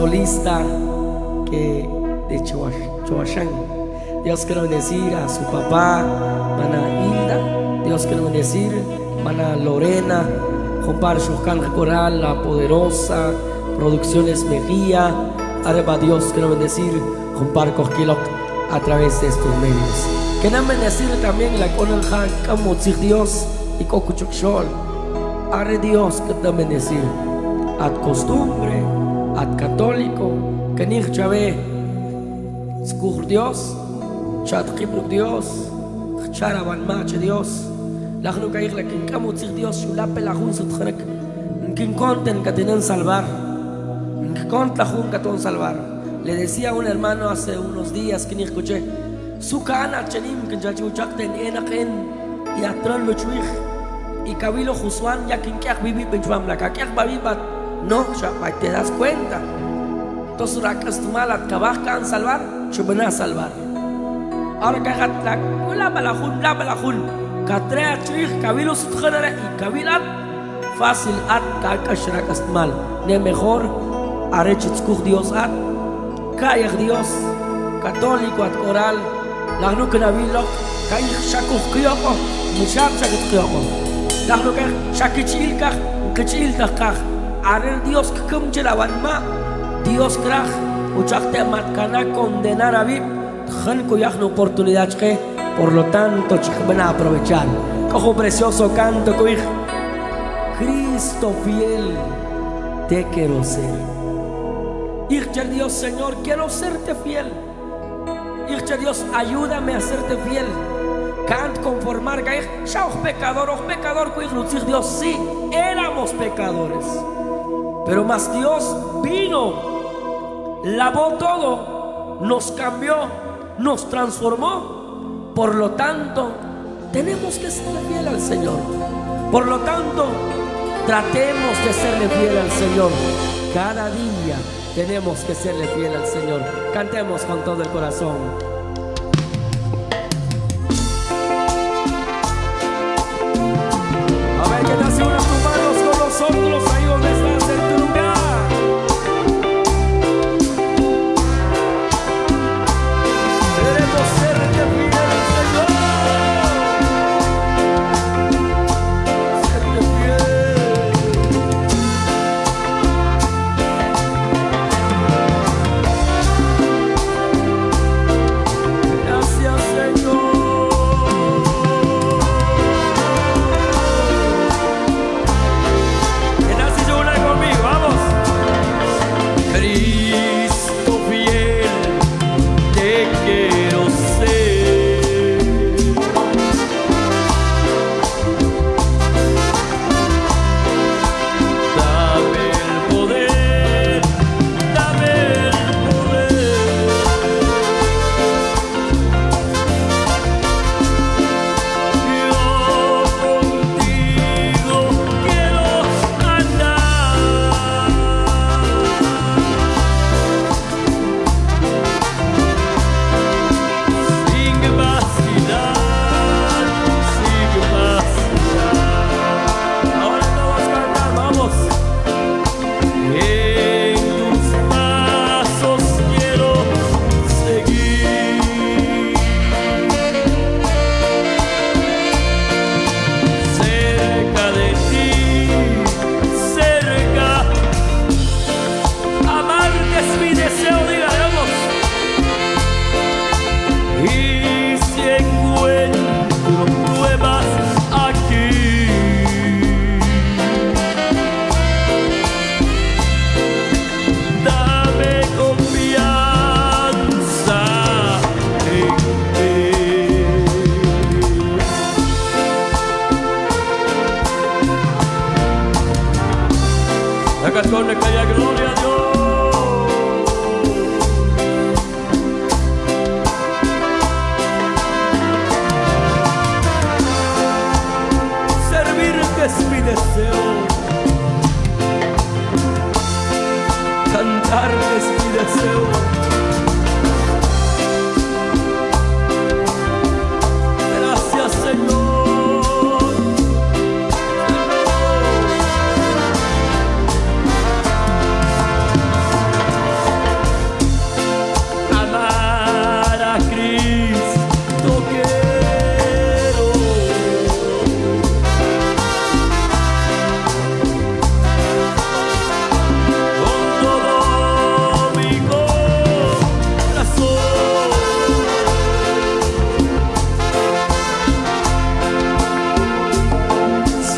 solista que de Choachán. Dios quiere bendecir a su papá, Mana Hilda. Dios quiere bendecir, Mana Lorena, Juan Shokan Coral, La Poderosa, Producciones Mejía. Areba Dios quiere bendecir, Juan Cosquilo a través de estos medios. No bendecir también la Conanja, como Dios y Cocuchuxol. Are Dios que te bendecir. Ad costumbre, ad católico, ni chave, skur Dios, chat kibruk Dios, charaban mache Dios. La que ir la quien camo Dios, chulape la jun sutkhnek, quien conten que tienen salvar, que cont la jun que salvar. Le decía a un hermano hace unos días que ni escuché, su cana chenim que ya chuchakten enaken y atran lo chuich y cabilo Josuán ya que vivi benchuam la que babibat no te das cuenta. Entonces rakas tumalat kabahkan salvar a salvar. Ahora que la la balahun la balahun katrea chuich cabilo sutkhana y kabilat fácil at kalkash rakas tumal ne mejor arechitskuk Dios at. Kayak Dios católico at oral Nahnu kenabilo kay shakuk kiyoko mushak shakit kiyoko Nahnu kay shakichil kah kachil kah Arel Dios kum chelawan ma Dios krah uchakte matkana condenar a vip. Jan kuyah una oportunidad que por lo tanto van a aprovechar. Cojo precioso canto que Cristo fiel te quiero ser. Hijo Dios Señor quiero serte fiel. Hijo Dios, ayúdame a serte fiel. Can't conformar, que oh pecador, oh pecador, Dios, sí, éramos pecadores. Pero más Dios vino, lavó todo, nos cambió, nos transformó. Por lo tanto, tenemos que serle fiel al Señor. Por lo tanto, tratemos de serle fiel al Señor cada día tenemos que serle fiel al Señor. Cantemos con todo el corazón.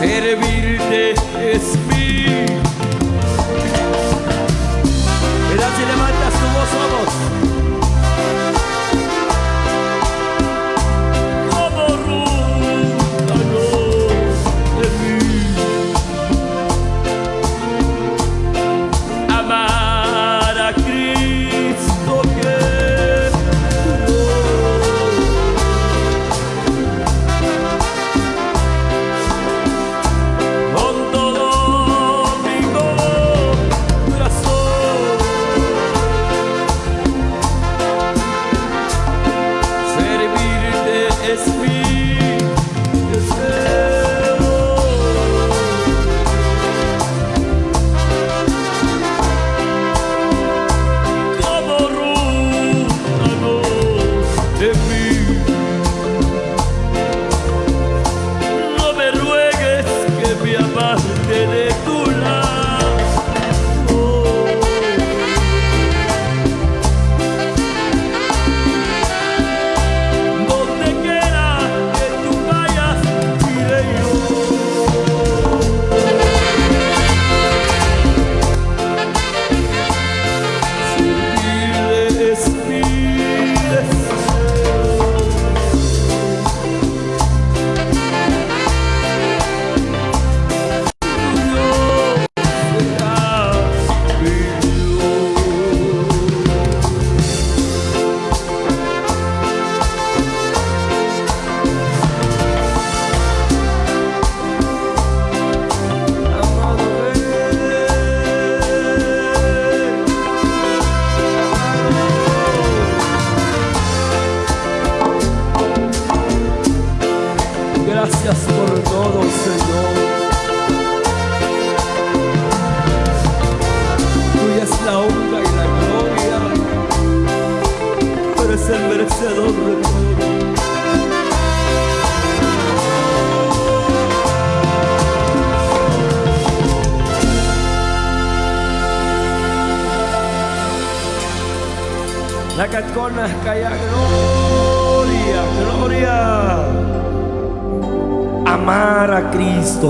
Ser bir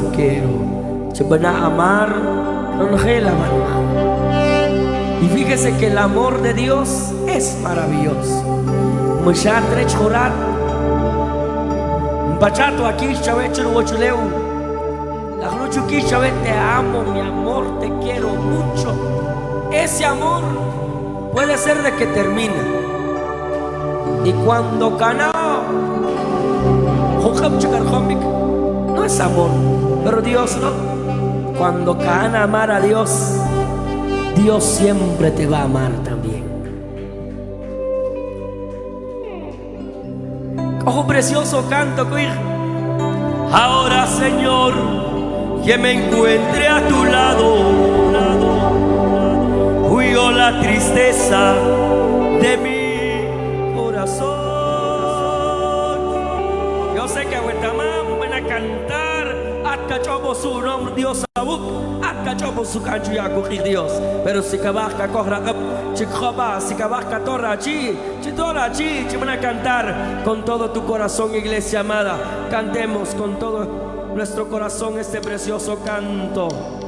quiero. Se van a amar, Y fíjese que el amor de Dios es maravilloso. Bachato aquí, chavecho, huachuleu. La aquí, te amo, mi amor, te quiero mucho. Ese amor puede ser de que termina. Y cuando cana, es amor, pero Dios no. Cuando cana amar a Dios, Dios siempre te va a amar también. Ojo precioso canto, Ahora, Señor, que me encuentre a tu lado la tristeza de mi corazón. Yo sé que a cantar hasta chobo su nombre Dios abuk hasta chobo su cancho ya Dios. Pero si cabasca corra up, chicoba, si cabasca torra chi, chitora chi, van a cantar con todo tu corazón, iglesia amada. Cantemos con todo nuestro corazón este precioso canto.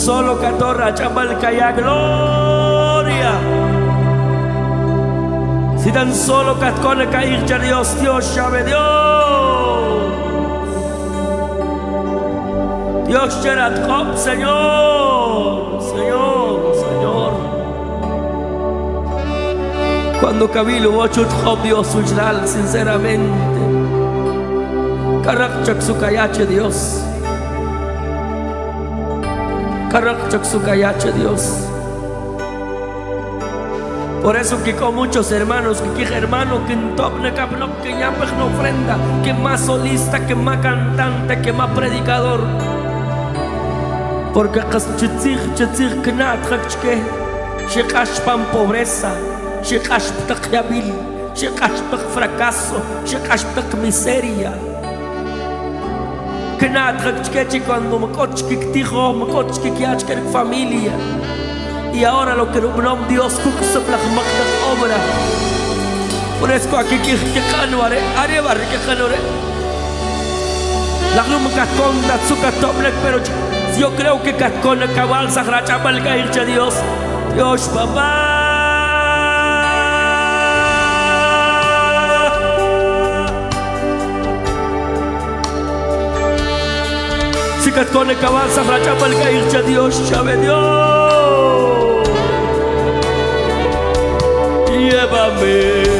Solo catorra chambal calla gloria. Si tan solo catcone cair ya Dios, Dios llave Dios. Dios Gerat Señor, Señor, Señor. Cuando Cabilo ocho Job Dios sinceramente. Kayache Dios. Dios. Por eso que con muchos hermanos, que hermano, que en top que ya pues no ofrenda, que más solista, que más cantante, que más predicador. Porque chitzir, chitzir, knat, que shikash pan pobreza, shikash tak yabil, shikash tak fracaso, shikash tak miseria. Que cuando me coche que que familia. Y ahora lo que un Dios plak makdak obra. Por eso aquí que que canore, are barre que canore. La luma katcon da suka toplek pero yo creo que katcon cabal sagracha balga ircha Dios. Dios papá. Si katcon cabal sagracha balga ircha Dios, chave Dios. llévame.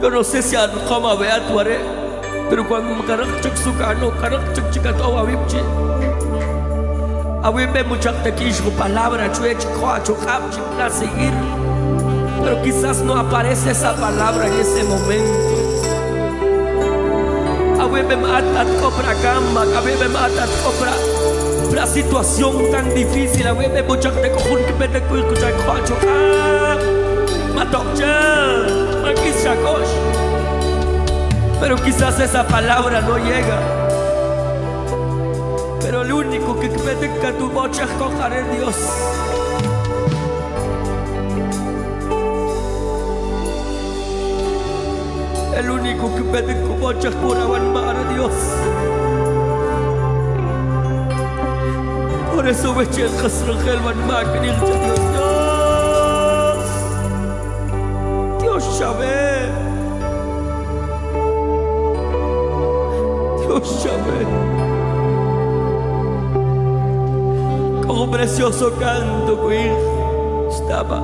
Yo no sé si a cómo vea tu are, pero cuando me sukano, carga chuk chicato a vipchi. A wimbe muchak te quiso palabra, chue chicoa, chukap, chipla seguir. Pero quizás no aparece esa palabra en ese momento. A wimbe matat copra gamba, a wimbe matat copra la situación tan difícil, a wimbe muchak te cojun que me te cuico. Matokcha. Pero quizás esa palabra no llega. Pero el único que que tu bocha es Dios. El único que pede tu bocha es pura a Dios. Por eso me eché el casrangel van que Dios. Dios sabe. Dios sabe. Como precioso canto que estaba.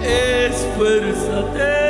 Esfuérzate.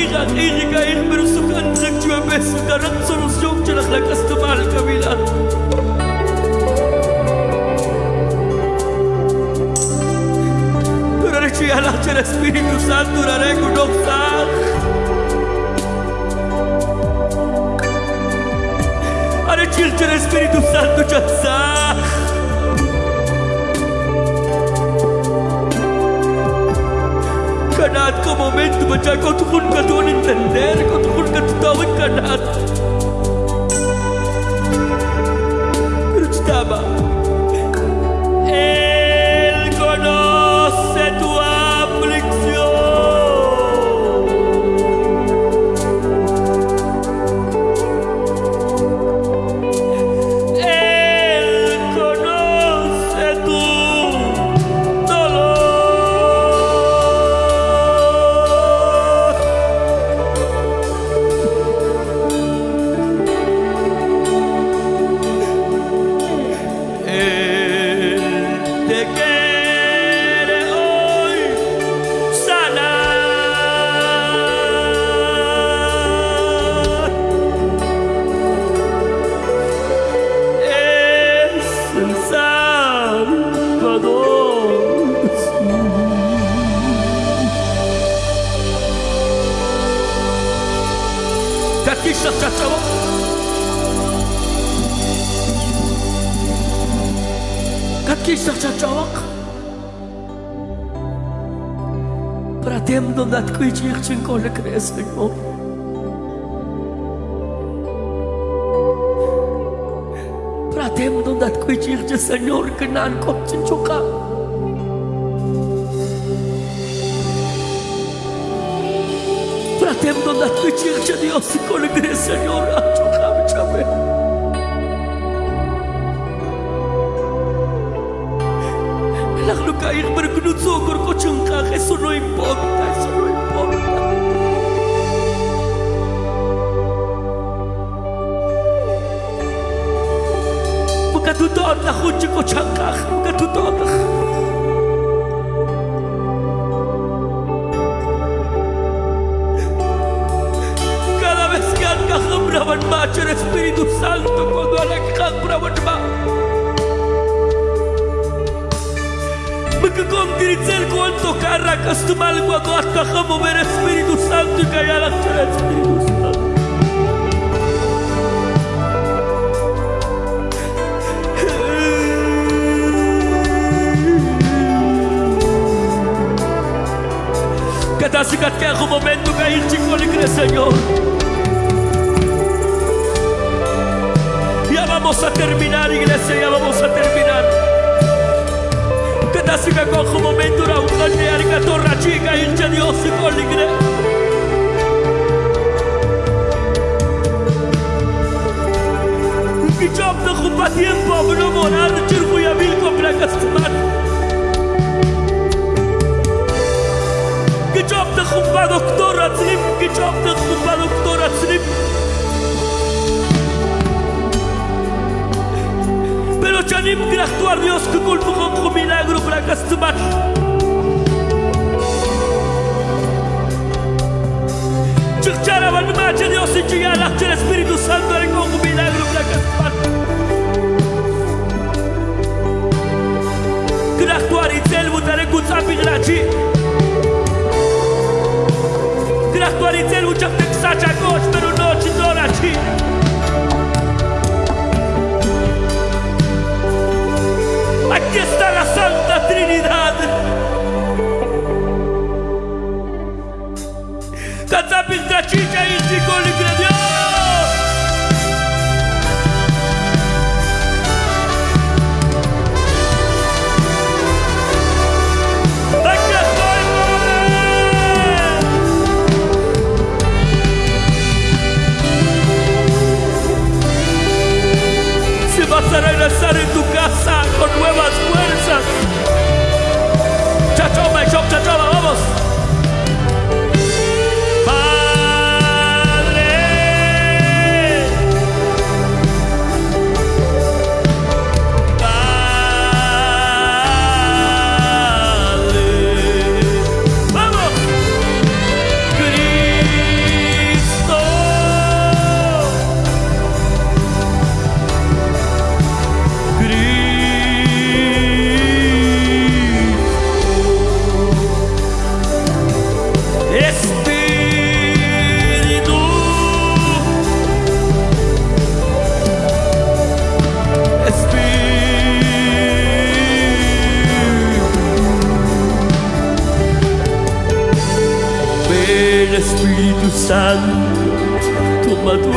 הגירה עירי כעיר מרוסוכן נקצ'ווה בסודרת צורוס יום שלך לקסטומה על קבילה Durarechi ala del Espíritu Santo duraré con oxaj Arechi el Espíritu Santo chatzaj Karena kau momentum baca kau turun ke tuan dan sendiri kau turun ke tuan karena donat cui circin con le creste Pratem donat cui circe Señor că n-an copcin ciuca Pratem donat cui circe Dios con le creste Señor a ciuca ciabe La lucra ir bergnuzocor உறவுடுமா Porque con Cristel cuento carra costuma el guaco hasta como ver Espíritu Santo y callar hasta el Espíritu Santo. Que te hace que te momento que ir chico Señor. Señor. vamos a terminar, iglesia, ya vamos a terminar. Κατάστηκα κόχο μομέντου ραουγκόν νεάρικα τώρα τσίκα ήλτσα διώσι κόλιγρε. Κιτσόπ το χουπα τιέμπο αμπρό μονάδ τσίρκου για μίλκο πλάκα στουμάν. Κιτσόπ το χουπα δοκτόρα τσλίπ, κιτσόπ το χουπα δοκτόρα τσλίπ. Que actuar Dios que culpo con un milagro para castumar. Chicchara van macha Dios y chiga la el Espíritu Santo le con un milagro para castumar. Que actuar y tel butare kutsapi grachi. Que actuar y tel mucha texacha Trinidad. Tata pinta chicha y chico le Espíritu Santo, toma tú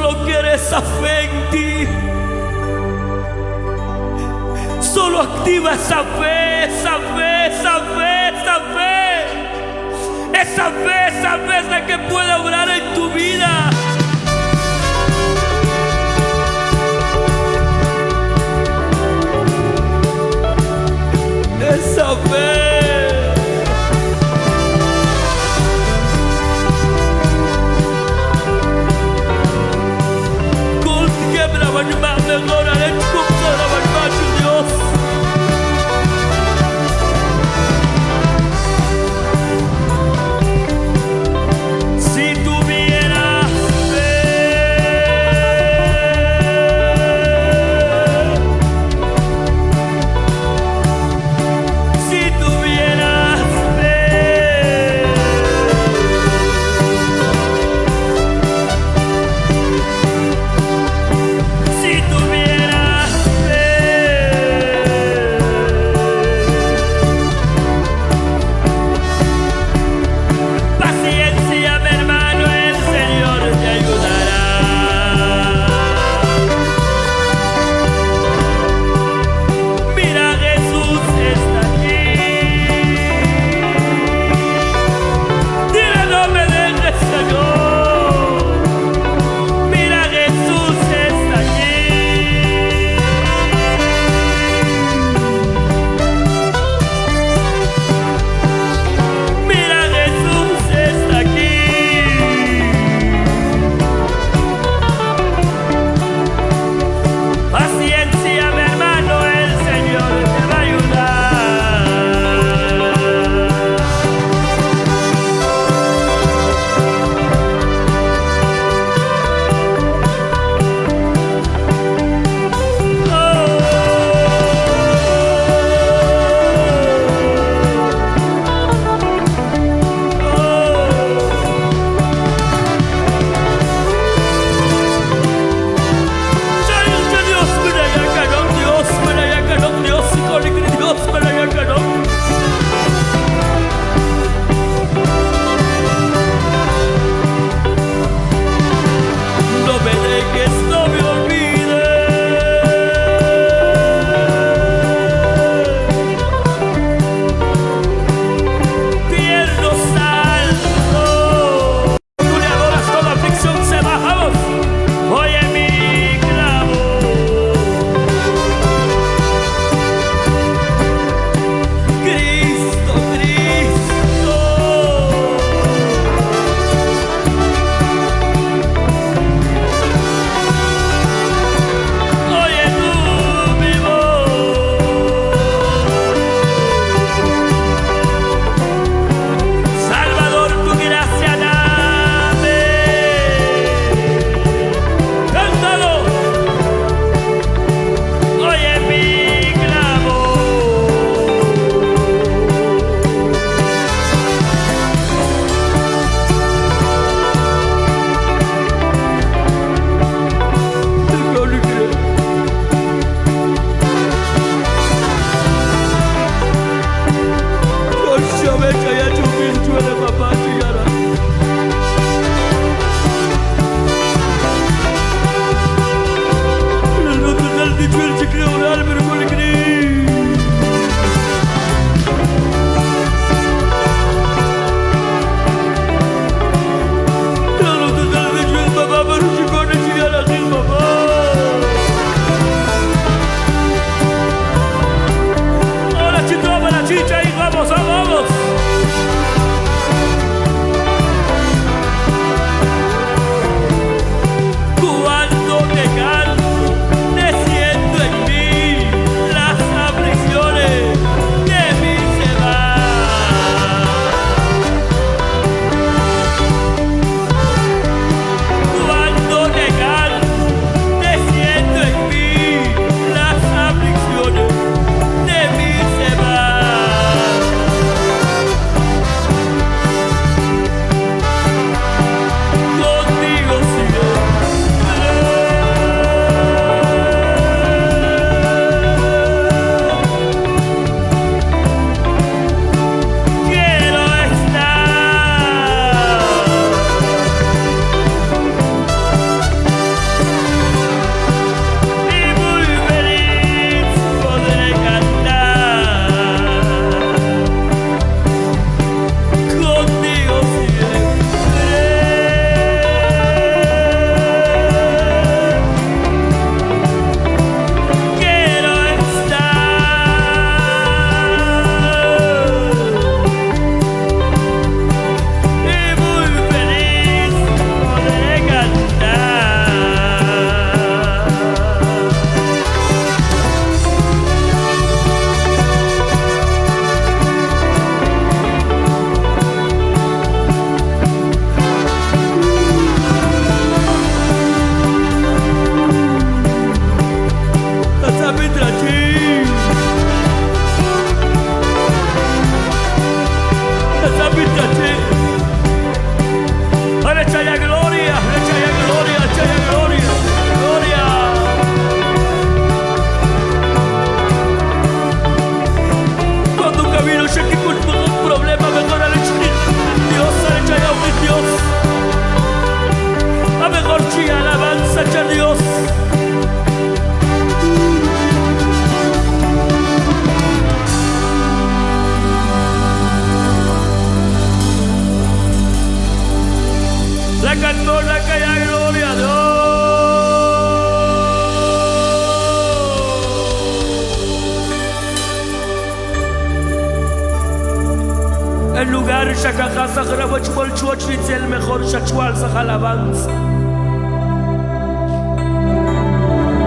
Solo quiere esa fe en ti. Solo activa esa fe, esa fe, esa fe, esa fe. Esa fe, esa fe es la que puede obrar en tu vida. Esa fe. you about to go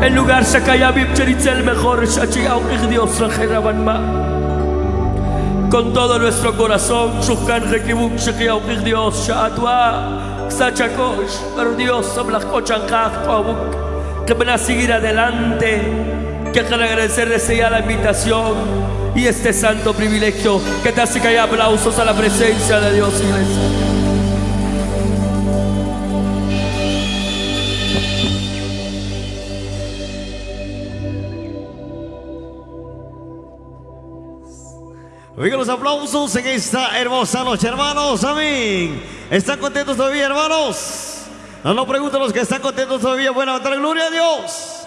El lugar Shakayabib el mejor Shachiao Dios ma Con todo nuestro corazón, Shukkan Rekibuk Shakiao Dios Shaatwa. Sachakosh, pero Dios Sablachkochanjaj Pabuk, que van a seguir adelante, que agradecerles ya la invitación y este santo privilegio que te hace que haya aplausos a la presencia de Dios, iglesia. Oigan los aplausos en esta hermosa noche, hermanos. Amén. ¿Están contentos todavía, hermanos? No nos pregunten los que están contentos todavía. Bueno, dar gloria a Dios.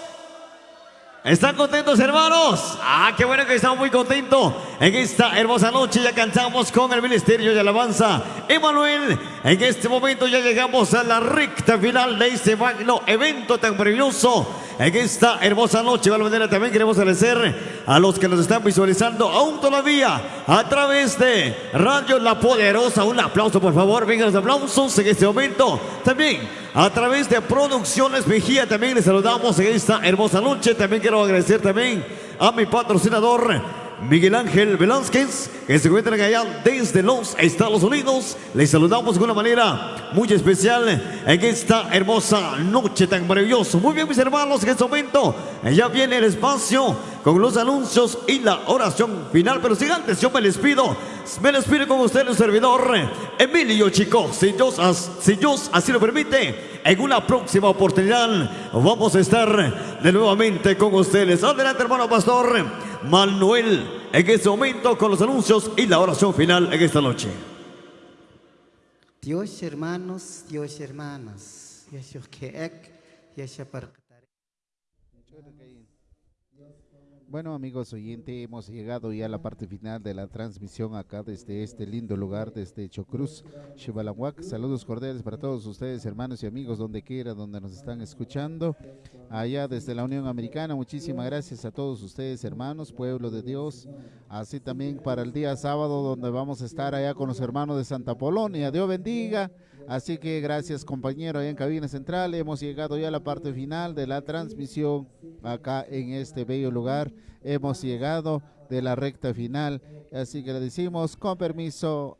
¿Están contentos, hermanos? Ah, qué bueno que estamos muy contentos en esta hermosa noche. Ya cantamos con el Ministerio de Alabanza. Emanuel, en este momento ya llegamos a la recta final de este magno evento tan maravilloso en esta hermosa noche. De manera también queremos agradecer a los que nos están visualizando aún todavía a través de Radio La Poderosa. Un aplauso, por favor. Vengan los aplausos en este momento. También a través de Producciones Mejía. También les saludamos en esta hermosa noche. También quiero agradecer también a mi patrocinador. Miguel Ángel Velázquez, que se encuentra allá desde los Estados Unidos. Les saludamos de una manera muy especial en esta hermosa noche tan maravillosa. Muy bien, mis hermanos, en este momento ya viene el espacio con los anuncios y la oración final. Pero si antes yo me les pido, me les pido con usted el servidor Emilio Chico, si Dios, Dios así lo permite, en una próxima oportunidad vamos a estar de nuevamente con ustedes. Adelante, hermano pastor. Manuel en este momento con los anuncios y la oración final en esta noche. Dios hermanos, Dios hermanas, bueno amigos oyentes, hemos llegado ya a la parte final de la transmisión acá desde este lindo lugar, desde Chocruz, Chivalanhuac. Saludos cordiales para todos ustedes, hermanos y amigos, donde quiera, donde nos están escuchando. Allá desde la Unión Americana, muchísimas gracias a todos ustedes, hermanos, pueblo de Dios. Así también para el día sábado, donde vamos a estar allá con los hermanos de Santa Polonia. Dios bendiga. Así que gracias compañero allá en Cabina Central. Hemos llegado ya a la parte final de la transmisión acá en este bello lugar. Hemos llegado de la recta final. Así que le decimos con permiso.